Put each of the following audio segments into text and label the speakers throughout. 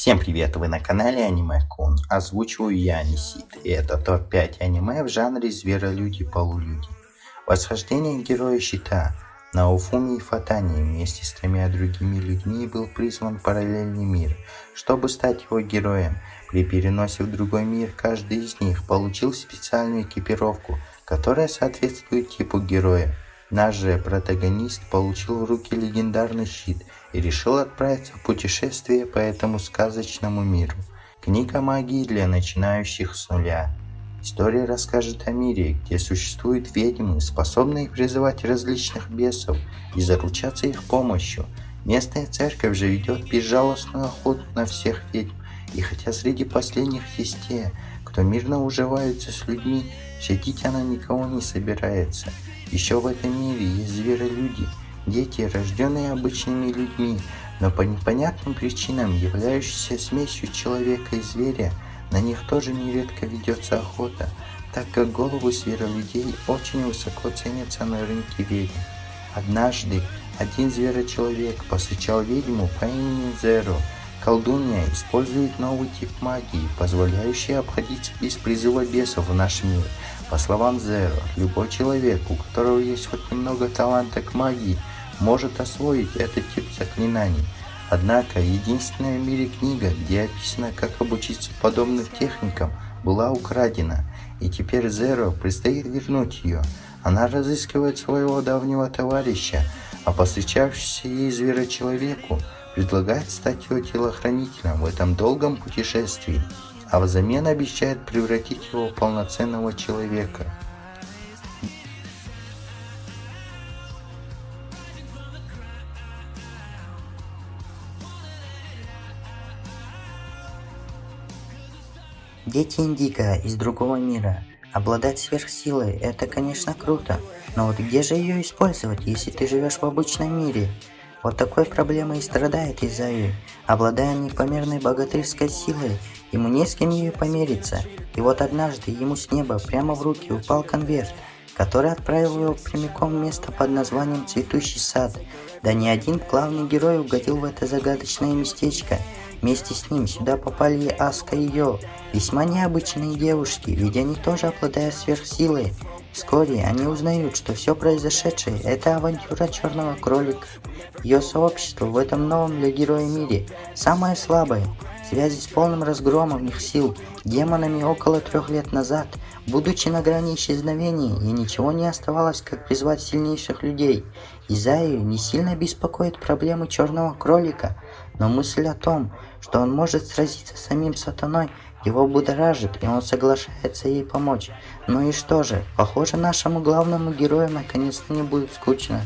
Speaker 1: Всем привет, вы на канале Аниме Кун. Озвучиваю я Анисит, и это топ-5 аниме в жанре зверолюди-полулюди. Восхождение героя щита Науфуми и Фатани вместе с тремя другими людьми был призван в параллельный мир, чтобы стать его героем. При переносе в другой мир каждый из них получил специальную экипировку, которая соответствует типу героя. Наш же протагонист получил в руки легендарный щит и решил отправиться в путешествие по этому сказочному миру. Книга магии для начинающих с нуля. История расскажет о мире, где существуют ведьмы, способные призывать различных бесов и заручаться их помощью. Местная церковь же ведет безжалостную охоту на всех ведьм, и хотя среди последних есть те, кто мирно уживаются с людьми, щадить она никого не собирается – еще в этом мире есть зверолюди, дети, рожденные обычными людьми, но по непонятным причинам являющиеся смесью человека и зверя, на них тоже нередко ведется охота, так как головы зверолюдей очень высоко ценятся на рынке ведьм. Однажды один зверочеловек посвящал ведьму по имени Зеро. Колдунья использует новый тип магии, позволяющий обходиться без призыва бесов в наш мир – по словам Зеро, любой человек, у которого есть хоть немного таланта к магии, может освоить этот тип заклинаний. Однако, единственная в мире книга, где описано, как обучиться подобным техникам, была украдена, и теперь Зеро предстоит вернуть ее. Она разыскивает своего давнего товарища, а посвящавшийся ей зверочеловеку предлагает стать его телохранителем в этом долгом путешествии а взамен обещает превратить его в полноценного человека.
Speaker 2: Дети Индика из другого мира. Обладать сверхсилой – это, конечно, круто, но вот где же ее использовать, если ты живешь в обычном мире? Вот такой проблемой и страдает Изаю. Обладая непомерной богатырской силой, ему не с кем ее помериться. И вот однажды ему с неба прямо в руки упал конверт, который отправил его прямиком в место под названием «Цветущий сад». Да не один главный герой угодил в это загадочное местечко. Вместе с ним сюда попали и Аска и Йо, весьма необычные девушки, ведь они тоже обладают сверхсилой. Вскоре они узнают, что все произошедшее – это авантюра черного кролика. Ее сообщество в этом новом для героя мире самое слабое. Связи с полным разгромом их сил демонами около трех лет назад, будучи на грани исчезновения, и ничего не оставалось, как призвать сильнейших людей. Изаю не сильно беспокоит проблемы черного кролика, но мысль о том, что он может сразиться с самим сатаной, его будоражит, и он соглашается ей помочь. Ну и что же, похоже нашему главному герою наконец-то не будет скучно.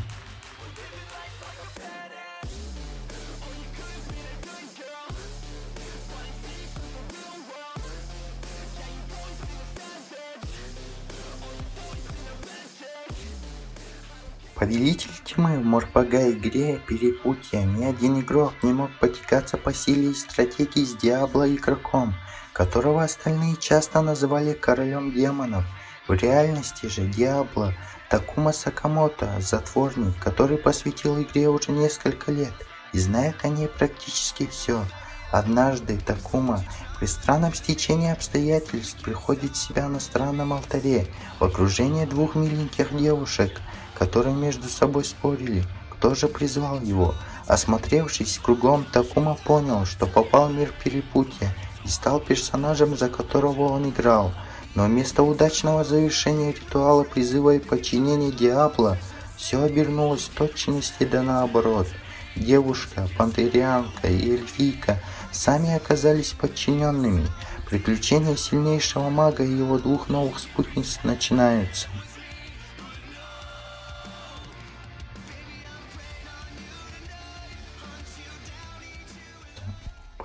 Speaker 1: Повелитель тьмы в Морпага игре Перепутья ни один игрок не мог потекаться по силе и стратегии с Диабло игроком, которого остальные часто называли королем демонов. В реальности же Диабло Такума Сакамото – затворник, который посвятил игре уже несколько лет и знает о ней практически все. Однажды Такума при странном стечении обстоятельств приходит в себя на странном алтаре в окружении двух миленьких девушек – которые между собой спорили, кто же призвал его. Осмотревшись кругом, Такума понял, что попал в мир перепутья и стал персонажем, за которого он играл. Но вместо удачного завершения ритуала призыва и подчинения Диабло, все обернулось в точности да наоборот. Девушка, пантерианка и эльфийка сами оказались подчиненными. Приключения сильнейшего мага и его двух новых спутниц начинаются.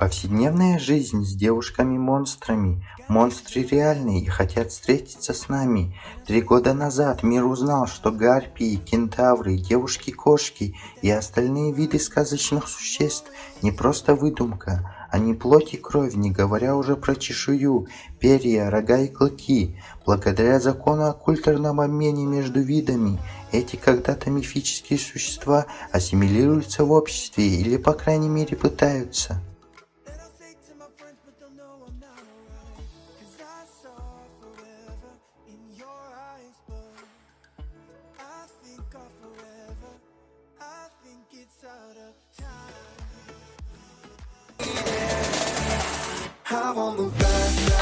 Speaker 1: Повседневная жизнь с девушками-монстрами. Монстры реальные и хотят встретиться с нами. Три года назад мир узнал, что гарпии, кентавры, девушки-кошки и остальные виды сказочных существ не просто выдумка. Они плоть и кровь, не говоря уже про чешую, перья, рога и клыки. Благодаря закону о культурном обмене между видами, эти когда-то мифические существа ассимилируются в обществе или по крайней мере пытаются.
Speaker 3: I'm on the back.